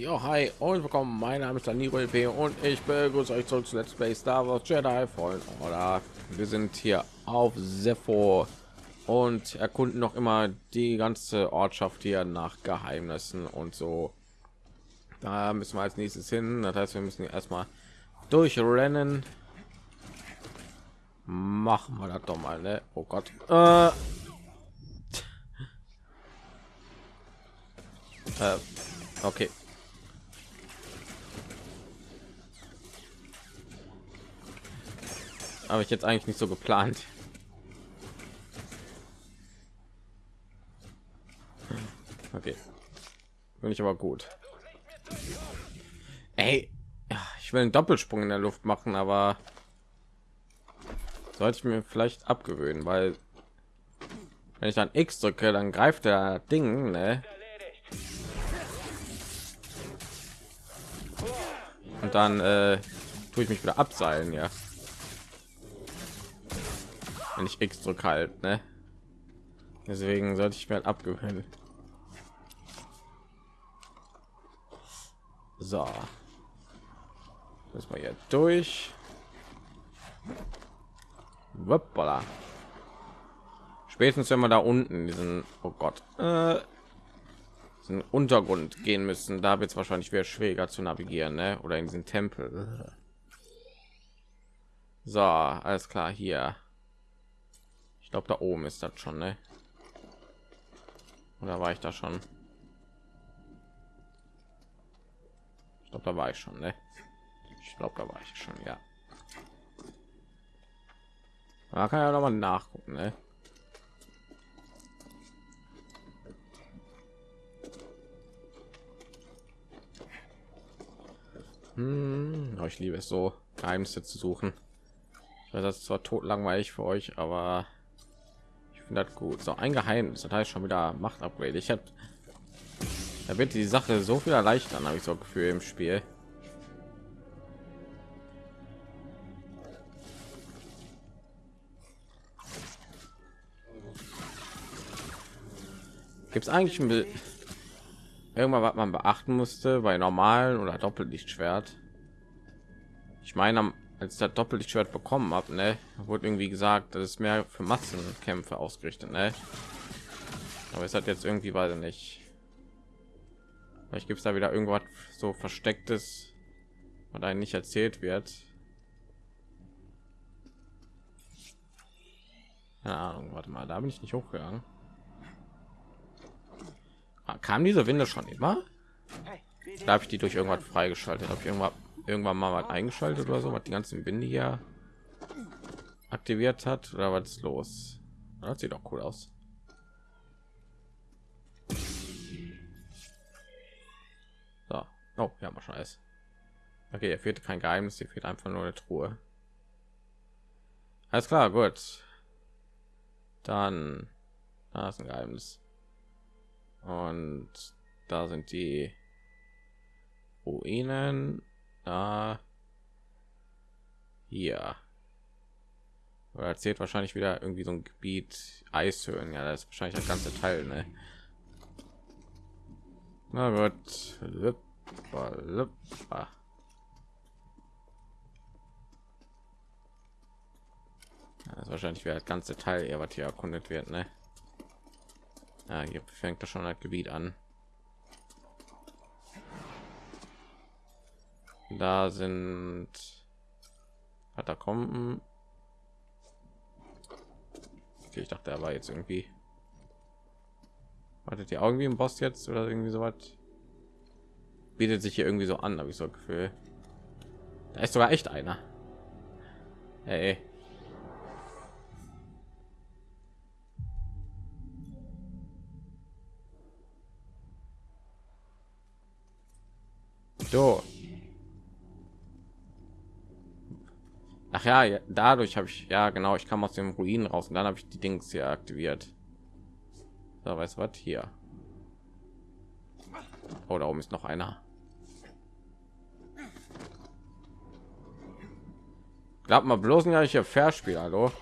Jo, hi und willkommen. Mein Name ist Danilo LP und ich begrüße euch zurück zu Let's Play Star Wars Jedi Fallen Order. Wir sind hier auf Sepho und erkunden noch immer die ganze Ortschaft hier nach Geheimnissen und so. Da müssen wir als nächstes hin. Das heißt, wir müssen erstmal durchrennen. Machen wir das doch mal, ne? Oh Gott. Äh. Äh, okay. Habe ich jetzt eigentlich nicht so geplant. Okay, bin ich aber gut. Ey, ich will einen Doppelsprung in der Luft machen, aber sollte ich mir vielleicht abgewöhnen, weil wenn ich dann X drücke, dann greift der Ding, ne? Und dann äh, tue ich mich wieder abseilen, ja X drücke halt, ne? Deswegen sollte ich mir halt abgewöhnen. So. Müssen wir hier durch. Hoppala. Spätestens wenn wir da unten diesen, oh Gott, äh, Untergrund gehen müssen, da wird es wahrscheinlich wieder schwieriger zu navigieren, ne? Oder in diesen Tempel. So, alles klar hier. Ich glaube, da oben ist das schon, ne? Oder war ich da schon? Ich glaube, da war ich schon, ne? Ich glaube, da war ich schon, ja. Da kann ja noch mal nachgucken, ne? Hm, oh, ich liebe es so, Geheimnisse zu suchen. Ich weiß, das ist zwar tot langweilig für euch, aber finde das gut. So ein Geheimnis, das heißt schon wieder Macht Upgrade. Ich habe da wird die Sache so viel erleichtern, habe ich so Gefühl im Spiel. Gibt es eigentlich irgendwann, was man beachten musste bei normalen oder Doppellichtschwert? Ich meine, am als das Doppellichtschwert bekommen habe, ne, wurde irgendwie gesagt, das ist mehr für Massenkämpfe ausgerichtet, ne? Aber es hat jetzt irgendwie weiter nicht. Vielleicht gibt es da wieder irgendwas so verstecktes, was einem nicht erzählt wird. Keine Ahnung, warte mal, da bin ich nicht hochgegangen. Ah, kam diese Winde schon immer? Da habe ich die durch irgendwas freigeschaltet. Habe ich irgendwann irgendwann mal was eingeschaltet oder so, was die ganzen Binde hier aktiviert hat oder was ist los? Das sieht doch cool aus. So. Oh, ja, mal schon alles. Okay, hier fehlt kein Geheimnis, hier fehlt einfach nur eine Truhe. Alles klar, gut. Dann da ist ein Geheimnis. Und da sind die Ruinen Ah, hier. Oder erzählt wahrscheinlich wieder irgendwie so ein Gebiet Eishöhlen. Ja, das ist wahrscheinlich das ganze Teil, ne? Na gut. Lüppa, lüppa. das wahrscheinlich wieder das ganze Teil, eher was hier erkundet wird, ne? Ja, hier fängt das schon das Gebiet an. Da sind Katakomben. Okay, ich dachte, er war jetzt irgendwie. Wartet ihr irgendwie im Boss jetzt oder irgendwie so was? Bietet sich hier irgendwie so an, habe ich so ein Gefühl. Da ist sogar echt einer. Hey. So. Ach ja, dadurch habe ich ja genau, ich kam aus dem Ruinen raus und dann habe ich die Dings hier aktiviert. Da weiß was hier. Oh, da oben ist noch einer. Glaubt mal bloß nicht, ich hier Verspiel, hallo.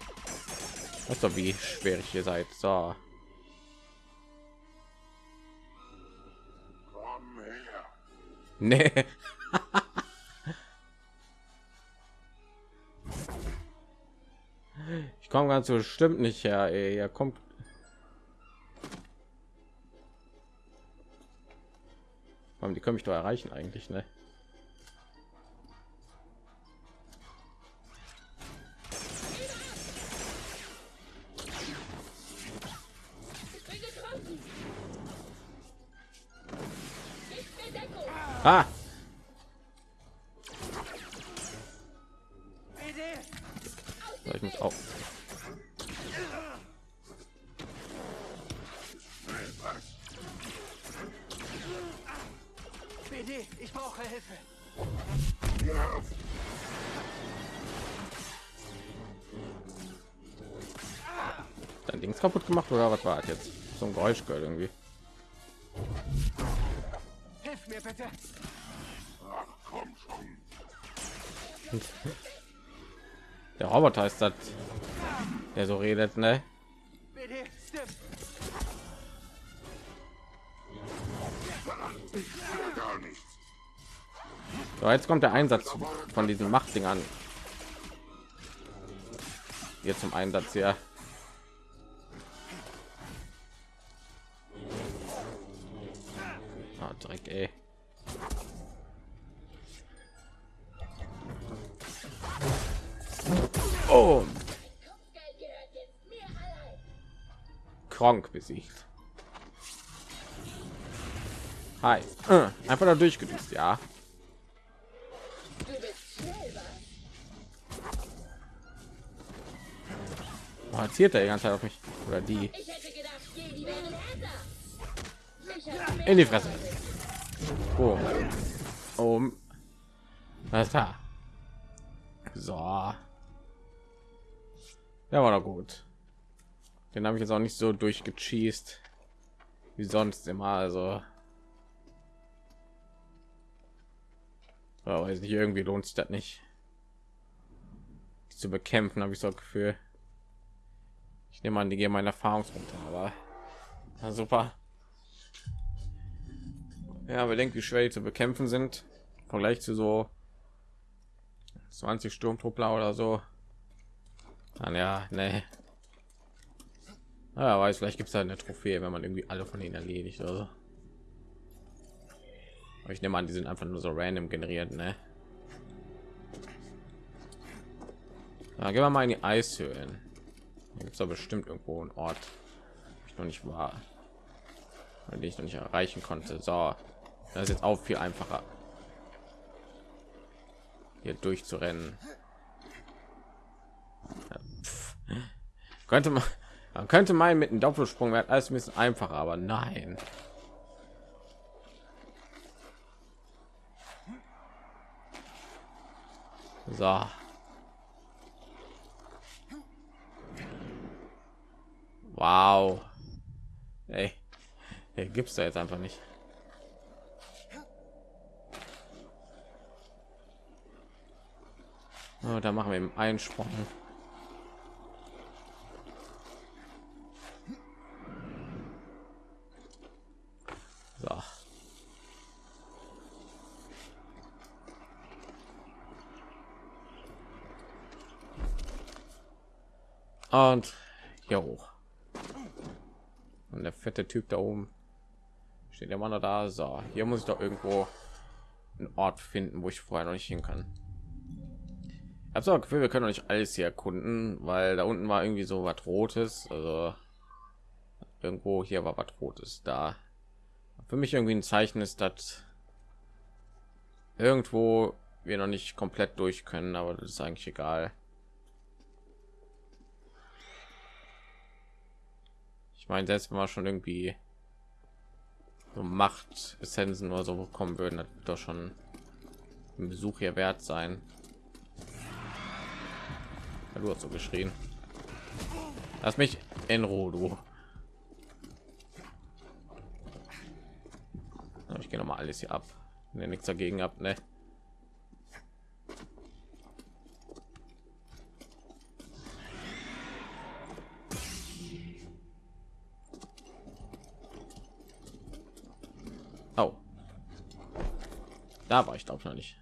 Weißt du, wie schwer ich hier seid. So. Nee. ich komme ganz bestimmt nicht her. Ey. Er kommt. Warum die können mich doch erreichen eigentlich, ne? Ah! Gehört irgendwie. Hilf mir bitte. Der Roboter ist das, der so redet, ne? So, jetzt kommt der Einsatz von diesen Machtdingern. Hier zum Einsatz hier. Dreck, ey. Oh. Kronk besiegt. Hi. Äh, Einfach da durchgedüst, ja. Oh, erzählt er die ganze Zeit auf mich oder die in die Fresse. Oh. Um. Was da? So. Ja, war doch gut. Den habe ich jetzt auch nicht so durchgecheast wie sonst immer. Also. Weiß nicht, irgendwie lohnt sich das nicht. Die zu bekämpfen, habe ich so Gefühl. Ich nehme an, die gehen meine Erfahrungspunkte, aber super. Ja, bedenkt, wie schwer die zu bekämpfen sind. Im Vergleich zu so 20 Sturmtruppler oder so. Dann ja, ne. Ja, weiß, vielleicht gibt es da eine Trophäe, wenn man irgendwie alle von ihnen erledigt oder so. Aber ich nehme an, die sind einfach nur so random generiert, ne? Ja, gehen wir mal in die Eishöhlen. Gibt es da bestimmt irgendwo einen Ort, ich noch nicht war, den ich noch nicht erreichen konnte. So, das ist jetzt auch viel einfacher, hier durchzurennen. Ja, könnte man, man könnte meinen, mit einem Doppelsprung wäre alles ein bisschen einfacher, aber nein. So. Wow. Ey. Hey, gibt's da jetzt einfach nicht. Oh, da machen wir im Einsprung. So. Und hier hoch. Und der fette Typ da oben steht der Mann da. So, hier muss ich doch irgendwo einen Ort finden, wo ich vorher noch nicht hin kann. Habe Gefühl, wir können noch nicht alles hier erkunden, weil da unten war irgendwie so was Rotes. Also irgendwo hier war was Rotes da. Für mich irgendwie ein Zeichen ist, dass irgendwo wir noch nicht komplett durch können, aber das ist eigentlich egal. Ich meine, selbst wenn wir schon irgendwie so Macht Essenzen oder so bekommen würden, das wird doch schon ein Besuch hier wert sein. Ja, du hast so geschrien. Lass mich in Ruhe, du. Ich gehe noch mal alles hier ab. Ne, nichts dagegen ab, ne? Da war ich glaube noch nicht.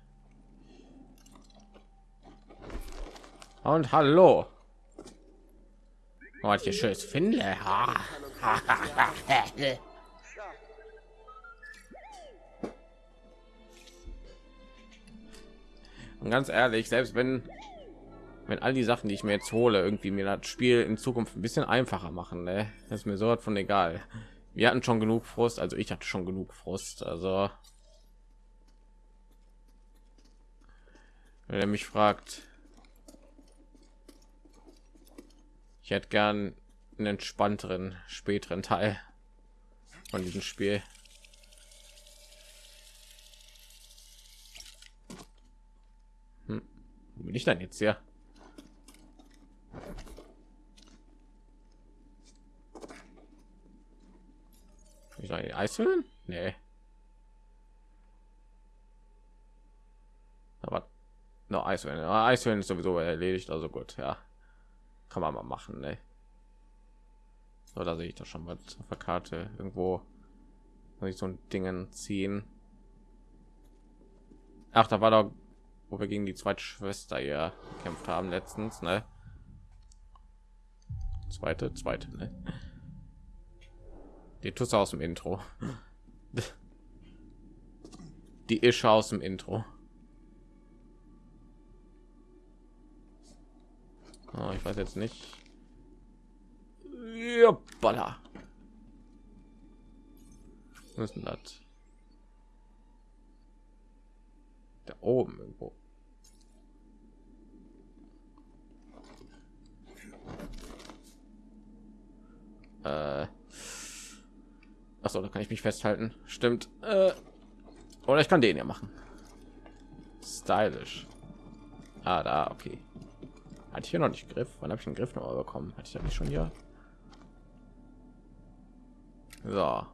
Und hallo. Oh, hier schönes finde. Und ganz ehrlich, selbst wenn wenn all die Sachen, die ich mir jetzt hole, irgendwie mir das Spiel in Zukunft ein bisschen einfacher machen, ne? Das ist mir so von egal. Wir hatten schon genug Frust, also ich hatte schon genug Frust, also wenn er mich fragt, ich hätte gern einen entspannteren späteren Teil von diesem Spiel. Hm. Wo bin ich dann jetzt hier? Ich die Eishöhlen? Nee. Aber no Eishöhlen. Ja, Eishöhlen ist sowieso erledigt, also gut, ja. Kann man mal machen, ne? So, da sehe ich doch schon mal auf der Karte irgendwo soll ich so ein Dingen ziehen. Ach, da war doch, wo wir gegen die zweite Schwester hier gekämpft haben letztens, ne? Zweite, zweite, ne? Die Tusse aus dem Intro. Die Ische aus dem Intro. Oh, ich weiß jetzt nicht. Ja, baller. Müssen das da oben irgendwo. Äh. Achso, da kann ich mich festhalten. Stimmt. Äh, oder ich kann den ja machen. Stylisch. Ah, da, okay. Hatte ich hier noch nicht Griff? Wann habe ich einen Griff noch bekommen? Hatte ich ja nicht schon hier? So.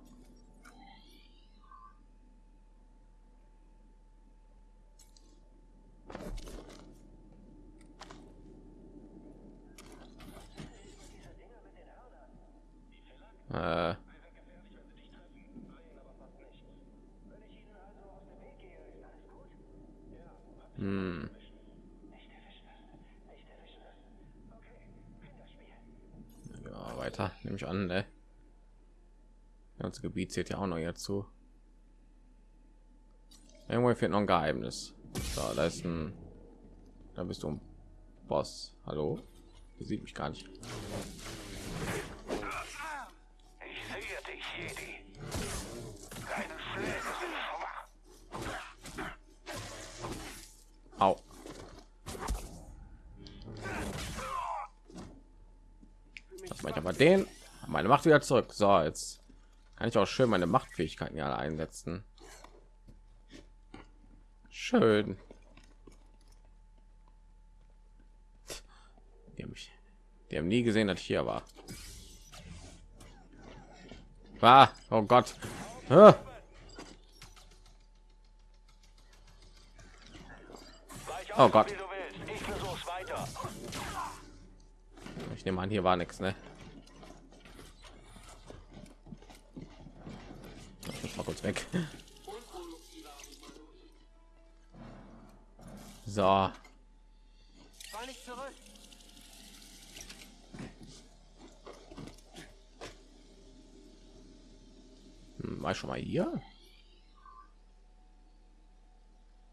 Äh. Hm. Ja, weiter nehme ich an, ne? Das Gebiet zählt ja auch noch hierzu. Irgendwo fehlt noch ein Geheimnis. So, da ist ein. Da bist du ein Boss. Hallo? Sieht mich gar nicht. Aber den. Meine Macht wieder zurück. So, jetzt kann ich auch schön meine Machtfähigkeiten ja einsetzen. Schön. Die haben, mich, die haben nie gesehen, dass ich hier war. Ah, oh Gott. Ah. Oh Gott. Ich nehme an, hier war nichts, ne? Weg. So, hm, war ich schon mal hier?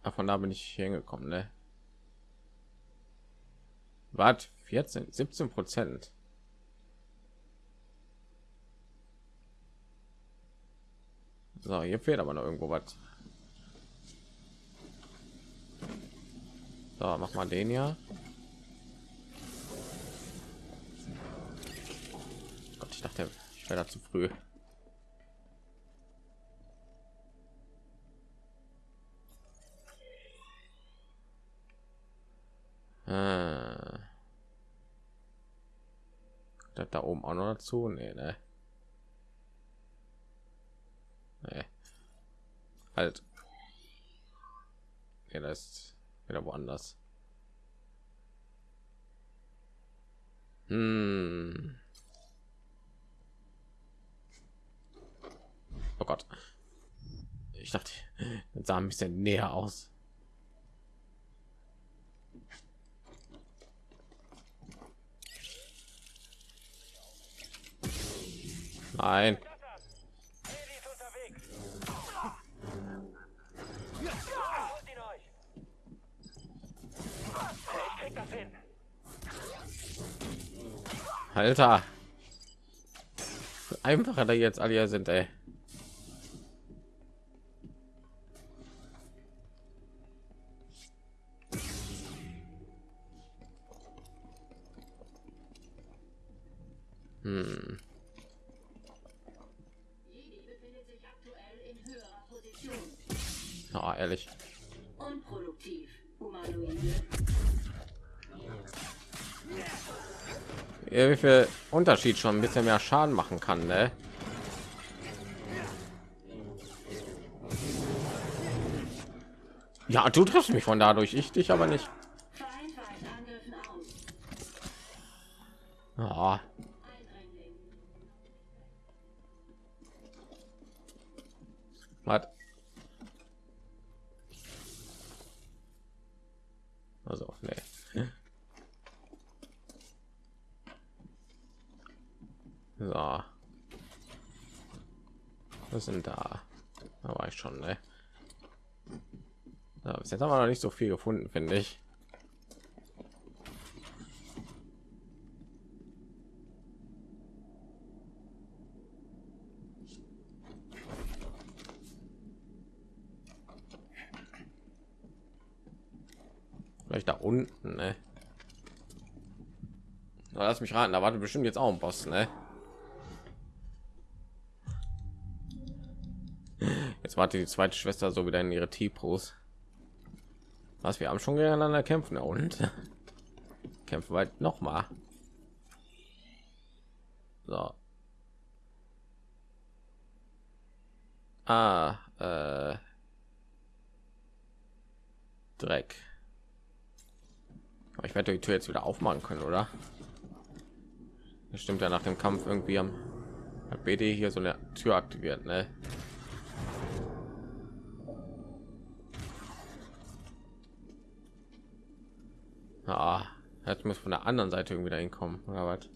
Ach, von da bin ich hingekommen, ne? Was? 14, 17 Prozent. So, hier fehlt aber noch irgendwo was. So, mach mal den ja. Gott, ich dachte, ich wäre da zu früh. Das da oben auch noch dazu? Nee, ne? Nee. Halt. Ja, das ist wieder woanders. Hm. Oh Gott. Ich dachte, sah ein bisschen näher aus. Nein. Alter. Einfacher da jetzt alle sind, ey. Wie viel Unterschied schon ein bisschen mehr Schaden machen kann, ne? Ja, du triffst mich von dadurch, ich dich aber nicht. Eindringling. was? Also, nee. So. Was sind da? Da war ich schon, ne? Ja, bis jetzt haben wir noch nicht so viel gefunden, finde ich. Vielleicht da unten, ne? Lass mich raten, da wartet bestimmt jetzt auch ein Boss, ne? Jetzt wartet die zweite Schwester so wieder in ihre T-Pros. Was wir haben schon gegeneinander kämpfen und kämpfen weit noch mal. So. Ah, äh, Dreck. Aber ich werde die Tür jetzt wieder aufmachen können, oder? Das stimmt ja nach dem Kampf irgendwie am BD hier so eine Tür aktiviert, ne? Ah, jetzt muss von der anderen Seite irgendwie dahin kommen, oder was?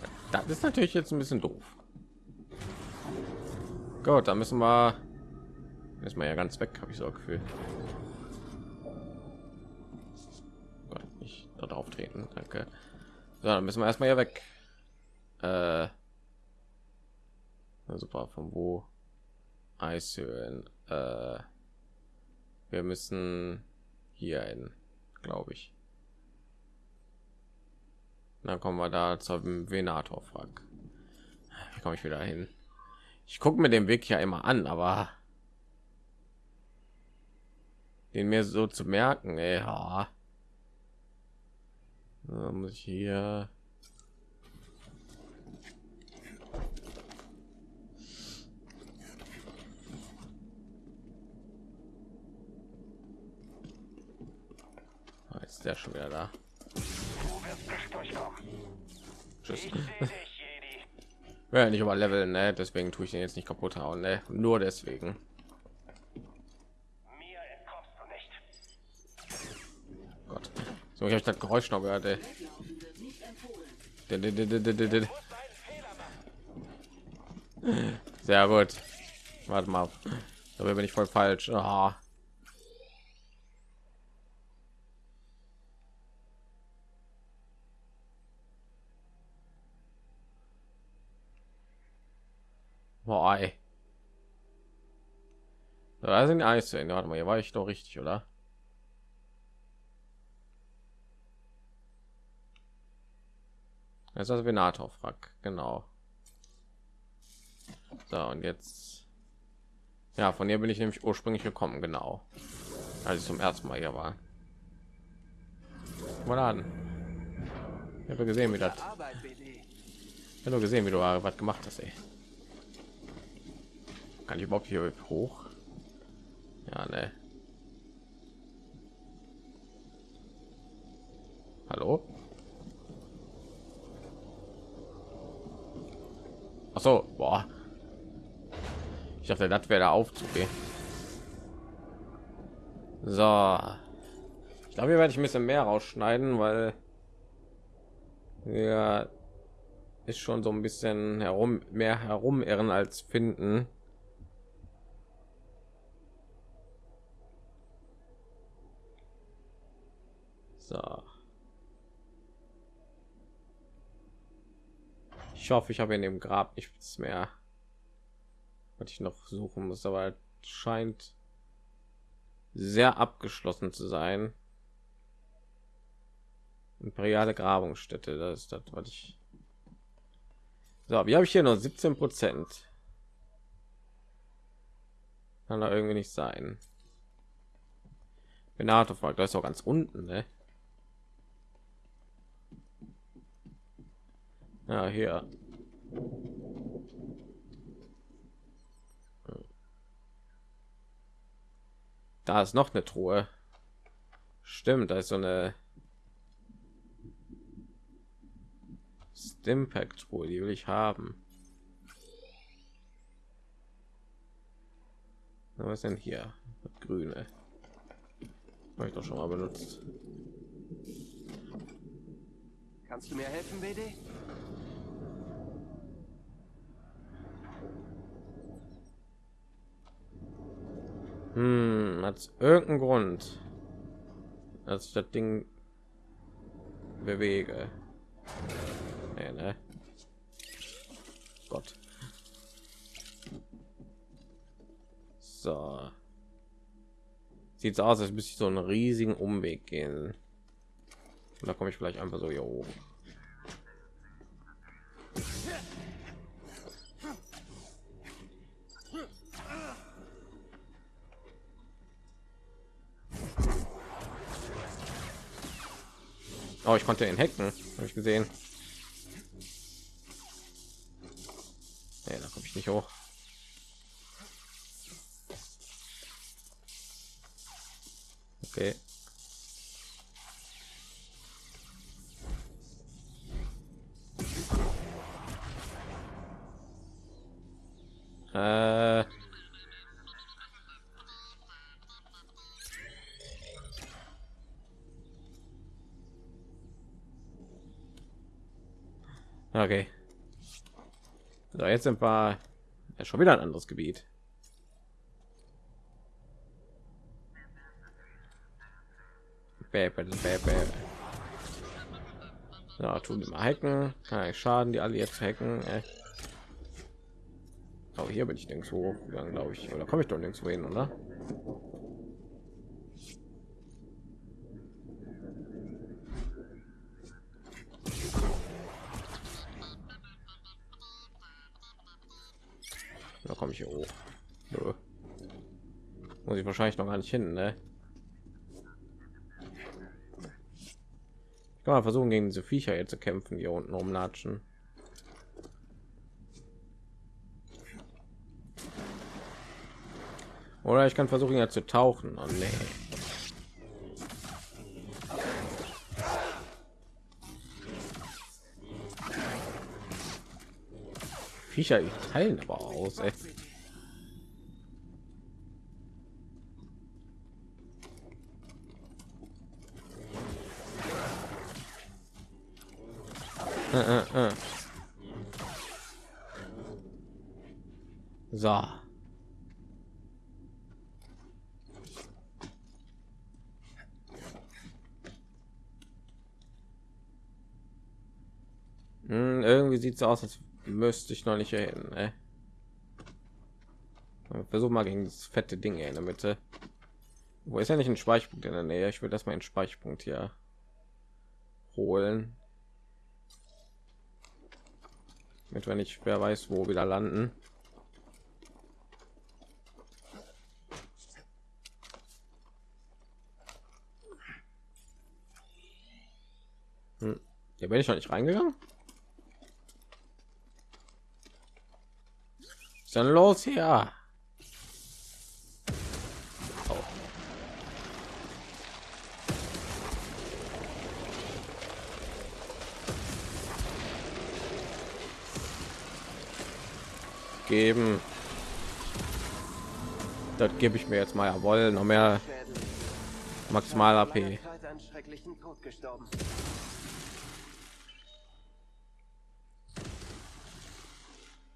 Ja, das ist natürlich jetzt ein bisschen doof. Gut, da müssen wir ist man ja ganz weg, habe ich so ein Gefühl. Gott, nicht dort auftreten, danke. So, dann müssen wir erstmal hier weg. Äh, super, von wo? Eishöhlen. Äh, wir müssen hier hin, glaube ich. Dann kommen wir da zum Venator frag. Wie komme ich wieder hin? Ich gucke mir den Weg ja immer an, aber den mir so zu merken, ey, ja. Da muss ich hier Jetzt ist der schon wieder da. Tschüss. Ja, nicht über Level, ne? Deswegen tue ich den jetzt nicht kaputt hauen, ne? Nur deswegen. Gott. So, ich habe das Geräusch noch gehört, ey. Sehr gut. Warte mal. Da bin ich voll falsch. Ah. Boah, ey. Da sind die Eis. Warte mal, hier war ich doch richtig, oder? Das ist das Venator Frack, genau. So, und jetzt. Ja, von hier bin ich nämlich ursprünglich gekommen, genau. Als ich zum ersten Mal hier war. Mal an. Ich habe gesehen, wie das. Ich habe nur gesehen, wie du was gemacht hast, ey. Kann ich überhaupt hier hoch? Ja, ne. Hallo? Ach so, boah. Ich dachte, das wäre der Aufzug. Ey. So. Ich glaube, hier werde ich ein bisschen mehr rausschneiden, weil ja ist schon so ein bisschen herum mehr herumirren als finden. So. Ich hoffe, ich habe in dem Grab nichts mehr, was ich noch suchen muss, aber scheint sehr abgeschlossen zu sein. Imperiale Grabungsstätte, das ist das, was ich. So, wie habe ich hier nur 17 Prozent? Kann da irgendwie nicht sein. Benato fragt, das ist auch ganz unten, ne? Ja, hier. Da ist noch eine Truhe. Stimmt, da ist so eine Stimpack Truhe, die will ich haben. Was denn hier? Grüne. Habe ich doch schon mal benutzt. Kannst du mir helfen, BD? Hm, hat irgendeinen Grund, dass ich das Ding bewege. Nee, ne? Gott. So. Sieht aus, als müsste ich so einen riesigen Umweg gehen. Und da komme ich vielleicht einfach so hier oben. Oh, ich konnte ihn hacken, habe ich gesehen. Nee, da komme ich nicht hoch. Okay. Okay. So, jetzt sind wir ja, schon wieder ein anderes Gebiet. Bäh, bäh. Ja, tun mal hacken. Kann ich schaden, die alle jetzt hacken. Äh. Oh, hier bin ich nirgends hochgegangen, glaube ich. Oder komme ich doch nirgends hin, oder? Da komme ich hier hoch. Nö. Muss ich wahrscheinlich noch gar nicht hin, ne? Ich kann mal versuchen, gegen diese Viecher jetzt zu kämpfen, hier unten rumlatschen. Oder ich kann versuchen, ja zu tauchen. Oh, nee. Viecher teilen aber aus. Ey. Äh, äh, äh. So. Hm, irgendwie sieht es aus, als müsste ich noch nicht hin. Ne? Versuch mal gegen das fette Ding hier in der Mitte. Wo ist ja nicht ein Speicherpunkt in der Nähe? Ich will das mal einen Speicherpunkt hier holen. Mit wenn ich wer weiß wo wieder landen. Hm. Ja, bin ich noch nicht reingegangen. Denn los hier? Oh. geben. Das gebe ich mir jetzt mal jawohl noch mehr maximal AP.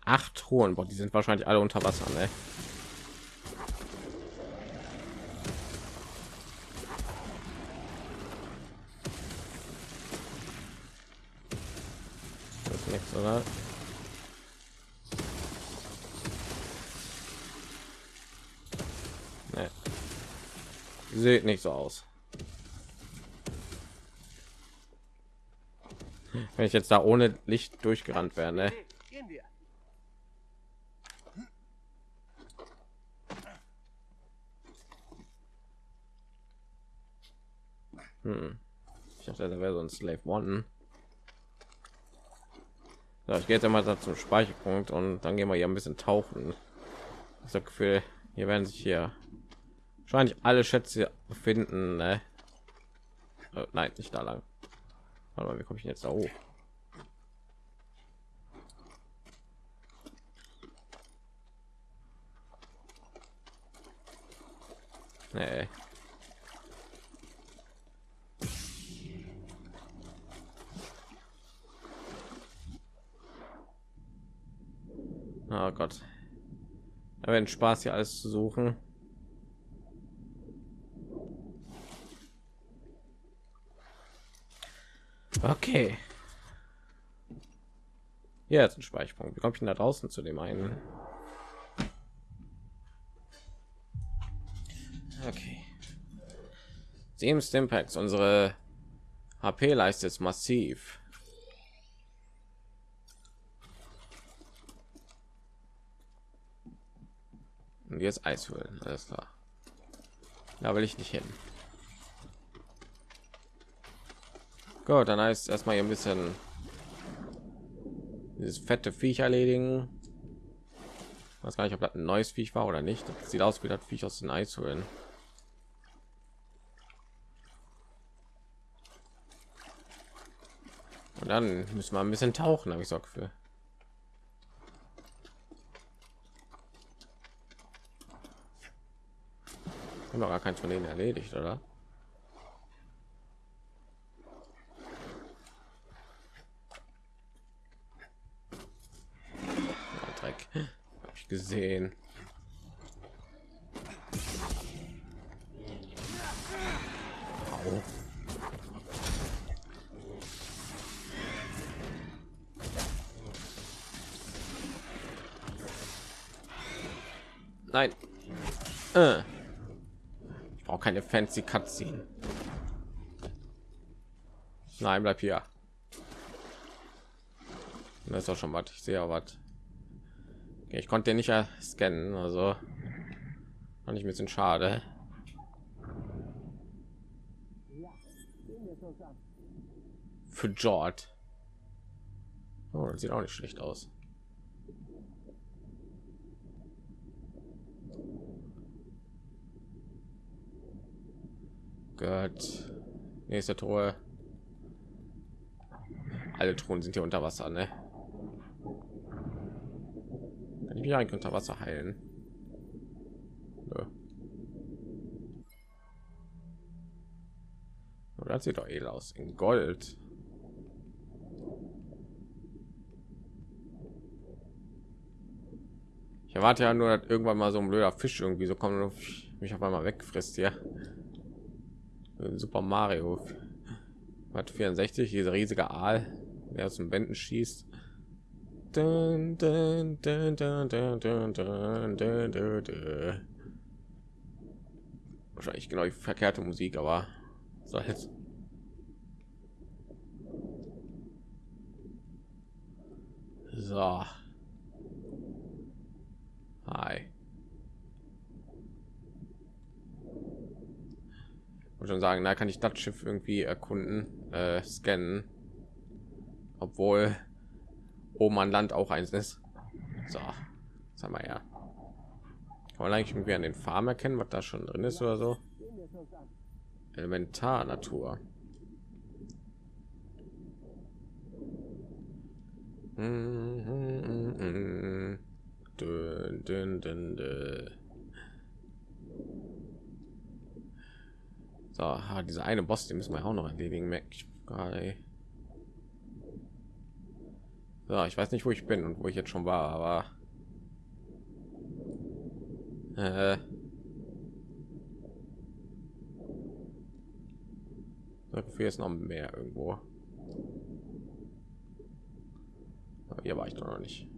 Acht Truhen, boah, die sind wahrscheinlich alle unter Wasser, ne? Das nichts, oder? Nee. Sieht nicht so aus. Wenn ich jetzt da ohne Licht durchgerannt wäre, ne? Hey, gehen wir. Ich dachte, da wäre so ein Slave One. So, ich gehe jetzt einmal da zum Speicherpunkt und dann gehen wir hier ein bisschen tauchen. Habe Gefühl, hier werden sich hier wahrscheinlich alle Schätze befinden. Ne? Äh, nein, nicht da lang. Warte mal, wie komme ich jetzt da hoch? Nee. Oh Gott. Da werden Spaß hier alles zu suchen. Okay. Hier ist ein Speicherpunkt. Wie komme ich denn da draußen zu dem einen? Okay. Sieben Stimpacks. Unsere HP-Leiste ist massiv. Und jetzt Eishöhlen, alles klar. Da will ich nicht hin. Gut, dann heißt erstmal ein bisschen dieses fette Viech erledigen. Ich weiß gar nicht, ob das ein neues Viech war oder nicht. Das sieht aus wie das Viech aus den Eishöhlen. Und dann müssen wir ein bisschen tauchen, habe ich so für. Haben wir gar keins von denen erledigt, oder? Ja, Dreck. Habe ich gesehen. Au. Nein. Äh. Ich brauche keine fancy Cutscene. Nein, bleib hier. Das ist doch schon was. Ich sehe ja was. Ich konnte den nicht scannen, also fand ich ein bisschen schade. Für George. Oh, das sieht auch nicht schlecht aus. Gott. Nächste Truhe. Alle Truhen sind hier unter Wasser, ne? Kann ich mich eigentlich unter Wasser heilen? Nö. Oh, Das sieht doch edel aus. In Gold. Ich erwarte ja nur, dass irgendwann mal so ein blöder Fisch irgendwie so kommt und mich auf einmal wegfrisst hier. Äh, Super Mario hat 64 dieser riesige Aal, der aus den Wänden schießt. Dun, dun, dun, Wahrscheinlich genau die verkehrte Musik, aber soll jetzt. So. Hi. Schon sagen, da kann ich das Schiff irgendwie erkunden, äh, scannen, obwohl oben an Land auch eins ist. So, haben wir ja. Kann man eigentlich irgendwie an den Farm erkennen, was da schon drin ist oder so? Elementar Natur. Dün, dün, dün, dün. So, ah, dieser eine Boss, den müssen wir auch noch erledigen, merke ich. So, ich weiß nicht, wo ich bin und wo ich jetzt schon war, aber äh, dafür ist noch mehr irgendwo. Aber hier war ich doch noch nicht.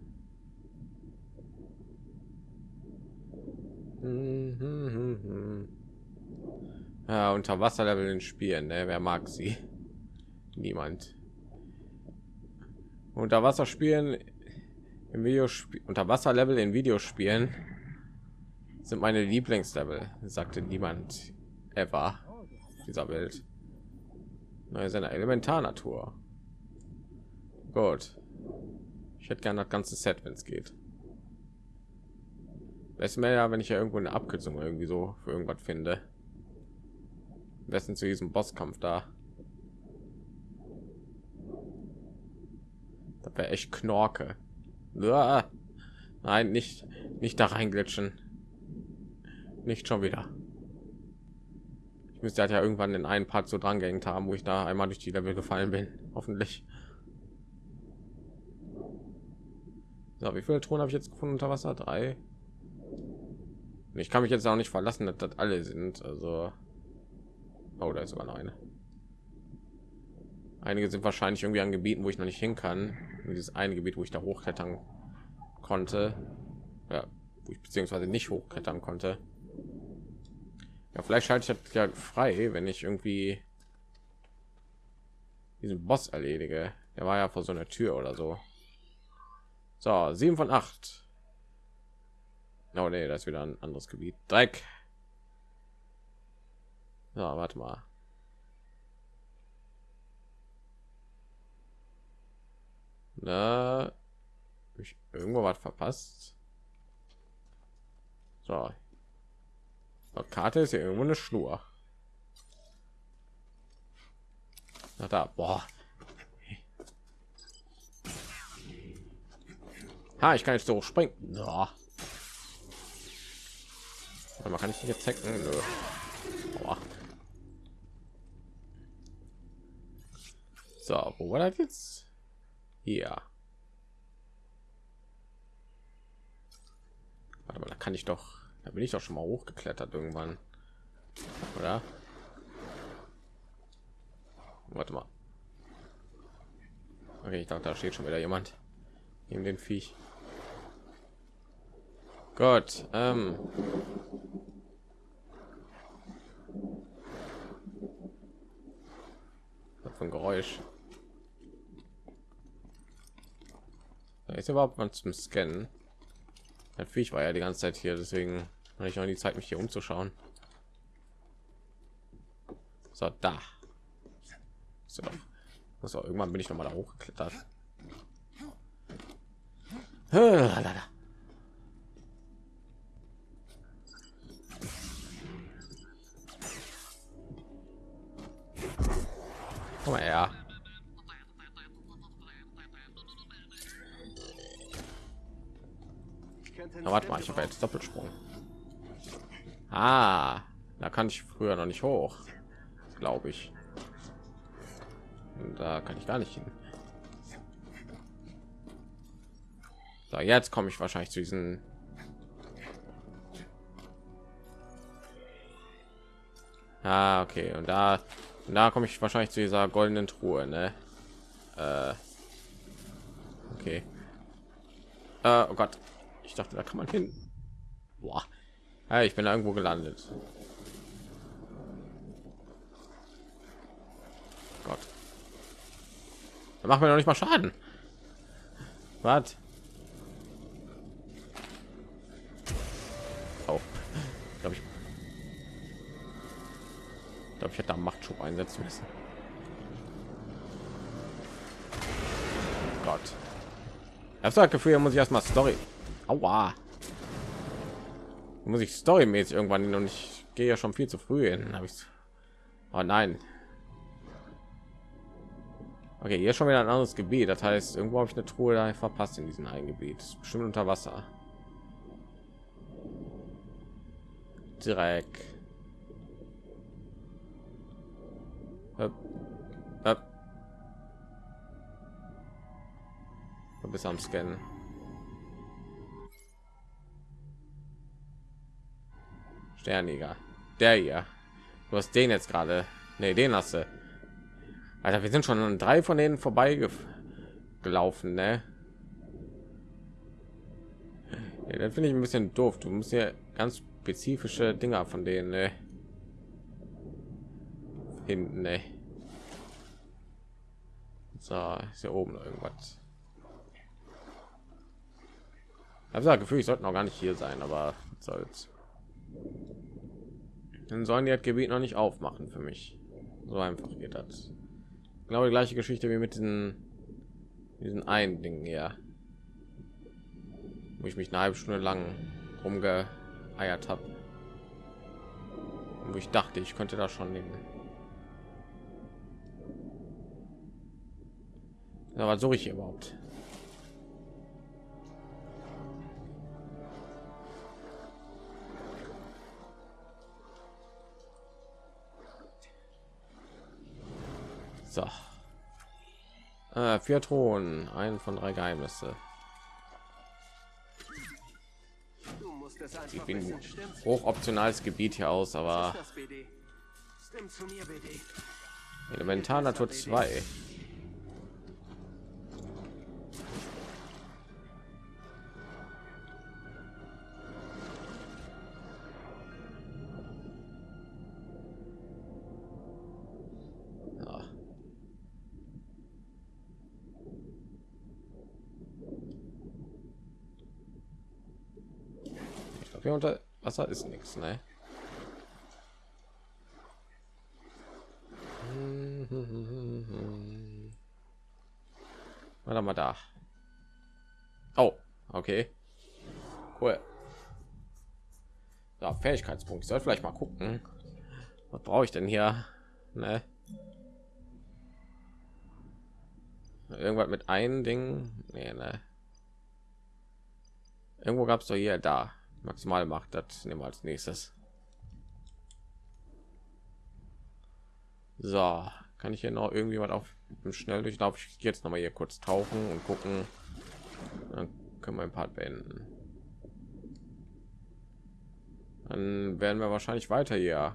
Ja, Unterwasserlevel in Spielen, ne? wer mag sie? Niemand. Unterwasserspielen im Videospiel Unterwasserlevel in Videospielen sind meine Lieblingslevel, sagte niemand ever dieser Welt. Neue seiner Elementarnatur. Gut. Ich hätte gerne das ganze Set, wenn es geht. Es mehr wenn ich ja irgendwo eine Abkürzung irgendwie so für irgendwas finde. Besten zu diesem Bosskampf da. Das wäre echt Knorke. Uah. Nein, nicht, nicht da reinglitschen. Nicht schon wieder. Ich müsste halt ja irgendwann in einen Part so dran gehängt haben, wo ich da einmal durch die Level gefallen bin. Hoffentlich. So, wie viele Thronen habe ich jetzt gefunden unter Wasser? Drei. Ich kann mich jetzt auch nicht verlassen, dass das alle sind. Also, oh, da ist sogar noch eine. Einige sind wahrscheinlich irgendwie an Gebieten, wo ich noch nicht hin kann. Dieses eine Gebiet, wo ich da hochklettern konnte, ja, wo ich beziehungsweise nicht hochklettern konnte. Ja, vielleicht schalte ich das ja frei, wenn ich irgendwie diesen Boss erledige. Der war ja vor so einer Tür oder so. So, sieben von acht. Oh nee, das ist wieder ein anderes Gebiet. Dreck. So, warte mal. Na, ich irgendwo was verpasst. So. Die Karte ist ja irgendwo eine Schnur. Na da, boah. Ha, ich kann jetzt so springen. So. Man kann ich jetzt hacken. Boah. So, wo war das jetzt? Hier. Warte mal, da kann ich doch, da bin ich doch schon mal hochgeklettert irgendwann, oder? Warte mal. Okay, ich dachte, da steht schon wieder jemand in den Viech. Gott, ähm. Ein Geräusch. Ist überhaupt mal zum Scannen. Natürlich war ja die ganze Zeit hier, deswegen habe ich noch die Zeit, mich hier umzuschauen. So, da. So, so irgendwann bin ich noch mal da hochgeklettert. Warte mal, ich habe jetzt Doppelsprung. Ah, da kann ich früher noch nicht hoch, glaube ich. Da kann ich gar nicht hin. So, jetzt komme ich wahrscheinlich zu diesen. Ah, okay. Und da, und da komme ich wahrscheinlich zu dieser goldenen Truhe, ne? Äh, okay. Äh, oh Gott. Dachte, da kann man hin. Boah. Ja, ich bin irgendwo gelandet. Gott. Da machen wir noch nicht mal Schaden. Was? Oh. Glaube ich. Glaube ich hätte da Machtschub einsetzen müssen. Gott. Ich habe das Gefühl, muss ich erstmal Story Aua. Muss ich storymäßig irgendwann hin und ich gehe ja schon viel zu früh hin. Habe ich. Oh nein. Okay, hier schon wieder ein anderes Gebiet. Das heißt, irgendwo habe ich eine Truhe da verpasst in diesem einen Gebiet. Bestimmt unter Wasser. Dreck. Höp. Du bist am Scannen. Sternjäger. Der hier. Du hast den jetzt gerade. Ne, den hast du. Alter, wir sind schon an drei von denen vorbei gelaufen, ne? Ja, das finde ich ein bisschen doof. Du musst ja ganz spezifische Dinger von denen ne? hinten, ne? So, ist hier oben irgendwas. Ich habe das Gefühl, ich sollte noch gar nicht hier sein, aber soll's. Dann sollen die das Gebiet noch nicht aufmachen für mich. So einfach geht das. Genau die gleiche Geschichte wie mit diesen diesen einen Ding hier, wo ich mich eine halbe Stunde lang rumgeeiert habe, wo ich dachte, ich könnte da schon den. Aber suche ich überhaupt? So. Äh, vier Thronen, ein von drei Geheimnisse. Ich bin hoch optionales Gebiet hier aus, aber. Elementar Natur 2. hier unter Wasser ist nichts, ne? Warte mal da. Oh, okay. Cool. Ja, Fähigkeitspunkt. Ich soll vielleicht mal gucken. Was brauche ich denn hier? Ne? Irgendwas mit einem Ding? Nee, ne. Irgendwo gab es doch hier da. Maximal macht das nehmen wir als nächstes. So, kann ich hier noch irgendwie was auf dem Schnelldurchlauf? Jetzt noch mal hier kurz tauchen und gucken. Dann können wir ein Part beenden. Dann werden wir wahrscheinlich weiter hier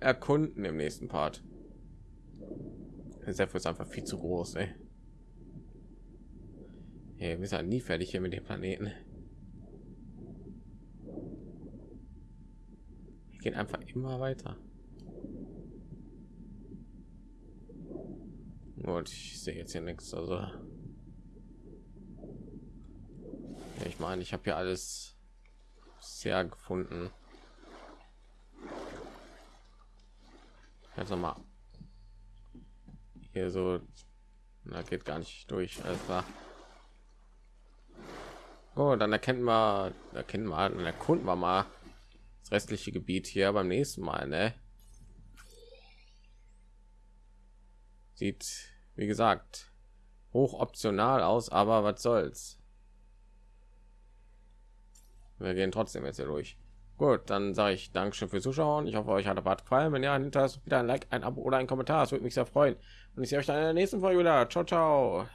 erkunden im nächsten Part. Sehr ist einfach viel zu groß, ey. Hey, wir sind nie fertig hier mit dem Planeten. Wir gehen einfach immer weiter. Gut, ich sehe jetzt hier nichts. Also, ja, ich meine, ich habe hier alles sehr gefunden. Jetzt noch mal hier so, na geht gar nicht durch. Klar. Oh, dann erkennen wir, erkennen wir, dann erkunden wir mal das restliche Gebiet hier beim nächsten Mal, ne? Sieht, wie gesagt, hoch optional aus, aber was soll's? Wir gehen trotzdem jetzt hier durch. Gut, dann sage ich Dankeschön fürs Zuschauen. Ich hoffe, euch hat der Part gefallen. Wenn ja, hinterlasst wieder ein Like, ein Abo oder ein Kommentar. Das würde mich sehr freuen. Und ich sehe euch dann in der nächsten Folge wieder. Ciao, ciao.